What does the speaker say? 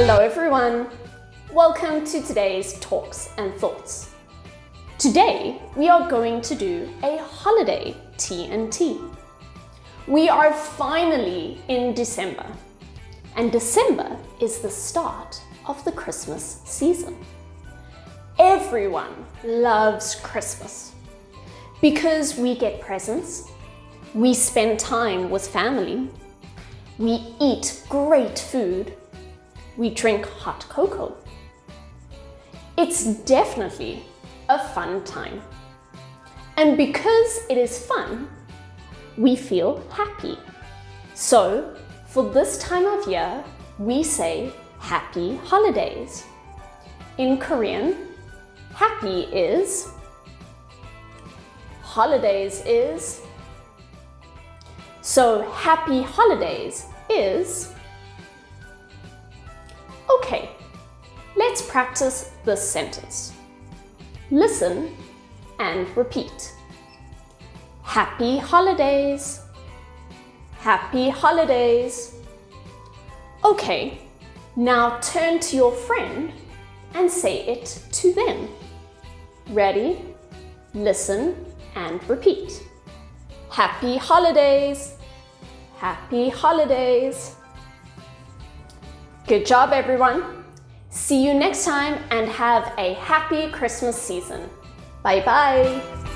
Hello everyone! Welcome to today's Talks and Thoughts. Today, we are going to do a holiday T&T. We are finally in December, and December is the start of the Christmas season. Everyone loves Christmas because we get presents, we spend time with family, we eat great food, we drink hot cocoa. It's definitely a fun time. And because it is fun, we feel happy. So for this time of year, we say happy holidays. In Korean, happy is, holidays is, so happy holidays is Okay, let's practice this sentence. Listen and repeat. Happy holidays. Happy holidays. Okay, now turn to your friend and say it to them. Ready? Listen and repeat. Happy holidays. Happy holidays. Good job, everyone. See you next time and have a happy Christmas season. Bye bye.